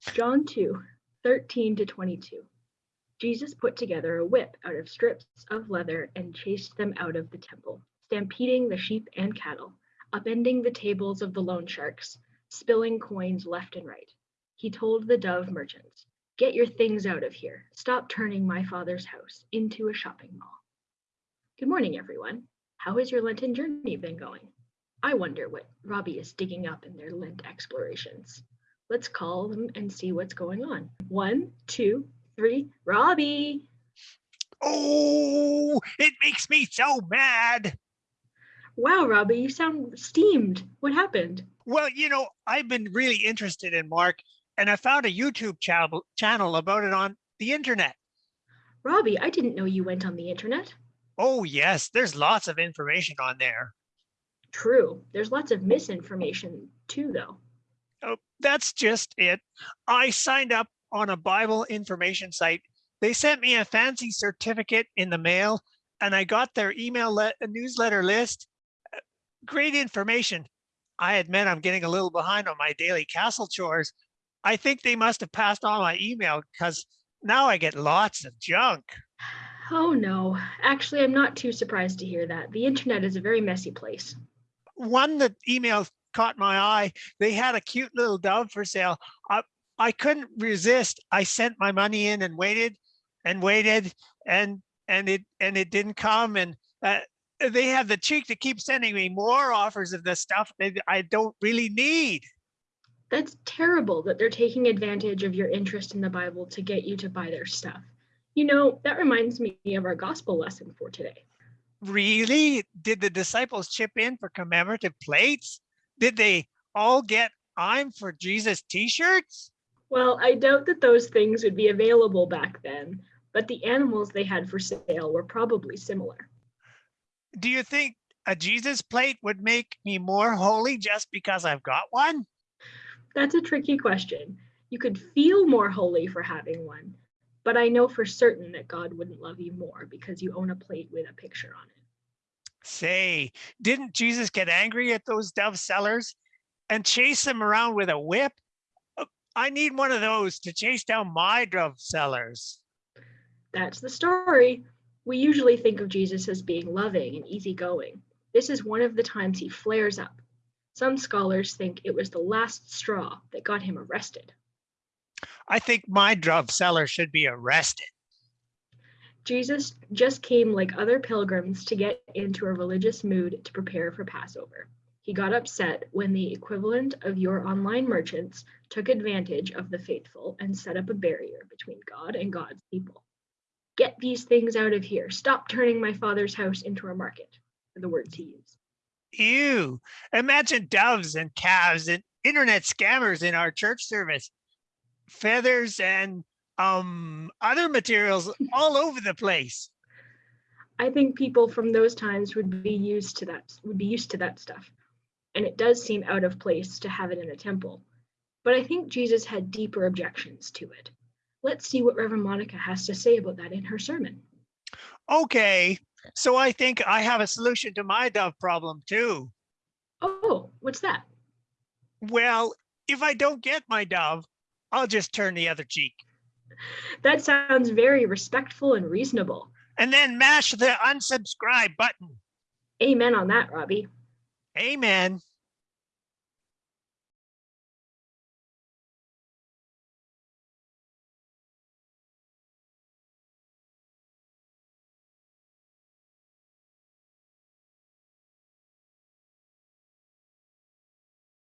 John 2, 13 to 22. Jesus put together a whip out of strips of leather and chased them out of the temple, stampeding the sheep and cattle, upending the tables of the loan sharks, spilling coins left and right. He told the dove merchants, Get your things out of here. Stop turning my father's house into a shopping mall. Good morning, everyone. How has your Lenten journey been going? I wonder what Robbie is digging up in their Lent explorations. Let's call them and see what's going on. One, two, three. Robbie! Oh, it makes me so mad. Wow, Robbie, you sound steamed. What happened? Well, you know, I've been really interested in Mark and I found a YouTube channel channel about it on the internet. Robbie, I didn't know you went on the internet. Oh, yes, there's lots of information on there. True. There's lots of misinformation too, though. Oh, that's just it. I signed up on a Bible information site. They sent me a fancy certificate in the mail and I got their email le newsletter list. Uh, great information. I admit I'm getting a little behind on my daily castle chores. I think they must have passed on my email because now I get lots of junk. Oh no, actually, I'm not too surprised to hear that. The internet is a very messy place. One that email caught my eye. They had a cute little dove for sale. I, I couldn't resist. I sent my money in and waited and waited and and it and it didn't come and uh, they have the cheek to keep sending me more offers of the stuff that I don't really need. That's terrible that they're taking advantage of your interest in the Bible to get you to buy their stuff. You know, that reminds me of our gospel lesson for today. Really? Did the disciples chip in for commemorative plates? Did they all get I'm for Jesus t-shirts? Well, I doubt that those things would be available back then, but the animals they had for sale were probably similar. Do you think a Jesus plate would make me more holy just because I've got one? That's a tricky question. You could feel more holy for having one, but I know for certain that God wouldn't love you more because you own a plate with a picture on it. Say, didn't Jesus get angry at those dove sellers and chase them around with a whip? Uh, I need one of those to chase down my dove sellers. That's the story. We usually think of Jesus as being loving and easygoing. This is one of the times he flares up. Some scholars think it was the last straw that got him arrested. I think my dove seller should be arrested. Jesus just came like other pilgrims to get into a religious mood to prepare for Passover. He got upset when the equivalent of your online merchants took advantage of the faithful and set up a barrier between God and God's people. Get these things out of here. Stop turning my father's house into a market, are the words he used. Ew. Imagine doves and calves and internet scammers in our church service feathers and um, other materials all over the place. I think people from those times would be used to that would be used to that stuff. And it does seem out of place to have it in a temple. But I think Jesus had deeper objections to it. Let's see what Reverend Monica has to say about that in her sermon. Okay, so I think I have a solution to my dove problem too. Oh, what's that? Well, if I don't get my dove, I'll just turn the other cheek. That sounds very respectful and reasonable. And then mash the unsubscribe button. Amen on that, Robbie. Amen.